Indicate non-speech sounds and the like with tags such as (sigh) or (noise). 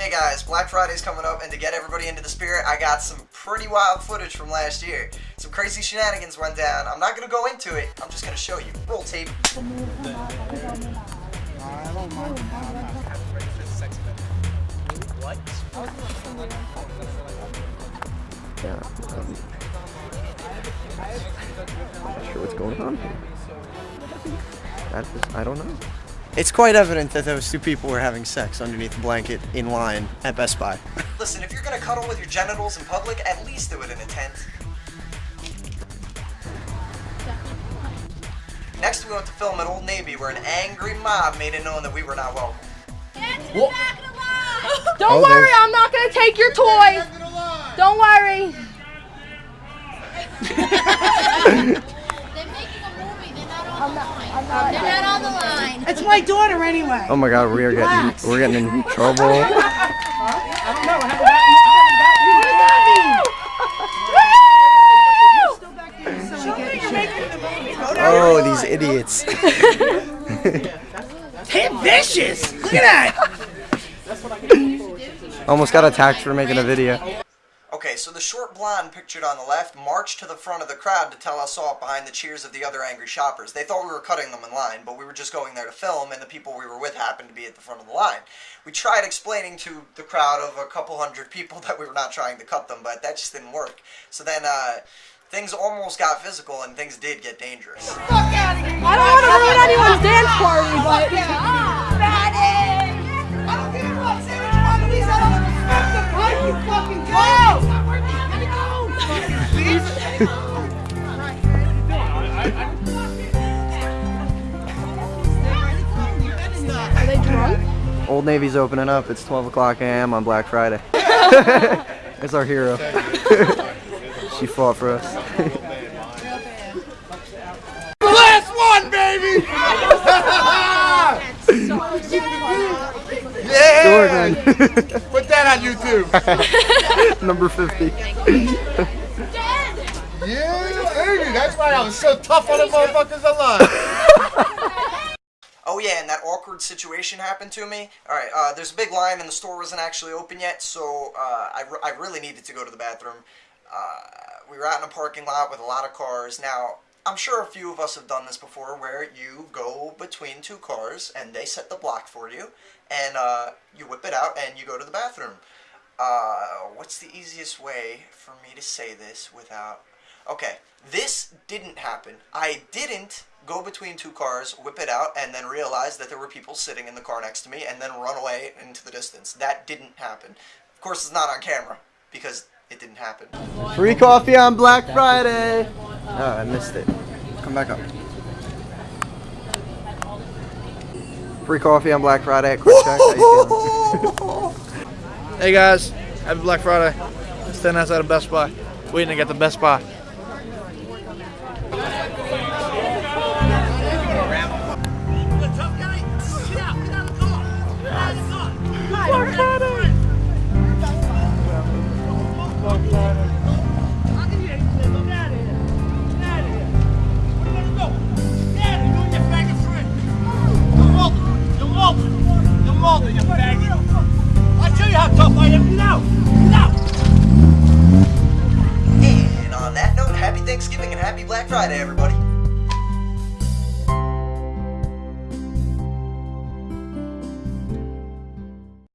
Hey guys, Black Friday's coming up, and to get everybody into the spirit, I got some pretty wild footage from last year. Some crazy shenanigans went down. I'm not gonna go into it, I'm just gonna show you. Roll tape. Yeah. Um, not sure what's going on here. That is, I don't know. It's quite evident that those two people were having sex underneath the blanket in line at Best Buy. Listen, if you're gonna cuddle with your genitals in public, at least do it in a tent. Next, we went to film at Old Navy, where an angry mob made it known that we were not welcome. Don't Oh, worry, there's- I'm not gonna take your toy. Don't worry. (laughs) (laughs) They're making a movie. They're not on the line. They're not on the line. It's my daughter anyway. Oh my god, we are getting we're getting in trouble. (laughs) Oh, these idiots. (laughs) Tim Vicious! Look at that! Almost got attacked for making a video. Okay, so the short blonde pictured on the left marched to the front of the crowd to tell us off behind the cheers of the other angry shoppers. They thought we were cutting them in line, but we were just going there to film, and the people we were with happened to be at the front of the line. We tried explaining to the crowd of a couple hundred people (laughs) that we were not trying to cut them, but that just didn't work. So then, uh, things almost got physical, and things did get dangerous. I don't want to ruin anyone's dance party, but Old Navy's opening up. It's 12 o'clock a.m. on Black Friday. (laughs) It's our hero. (laughs) she fought for us. (laughs) Last one, baby! yeah! Put that on YouTube. number 50. Yeah. That's why I was so tough on the motherfuckers alive. Oh yeah, and that awkward situation happened to me. All right, uh, there's a big line and the store wasn't actually open yet, so uh, I, re- I really needed to go to the bathroom. Uh, we were out in a parking lot with a lot of cars. Now, I'm sure a few of us have done this before, where you go between two cars and they set the block for you, and uh, you whip it out and you go to the bathroom. Uh, what's the easiest way for me to say this without? Okay, this didn't happen. I didn't go between two cars, whip it out, and then realize that there were people sitting in the car next to me, and then run away into the distance. That didn't happen. Of course, it's not on camera because it didn't happen. Free coffee on Black Friday. Oh, I missed it. Come back up. Free coffee on Black Friday at QuickChek. How you feeling? (laughs) Hey guys, happy Black Friday. Standing outside of Best Buy, waiting to get the Best Buy. Friday, everybody.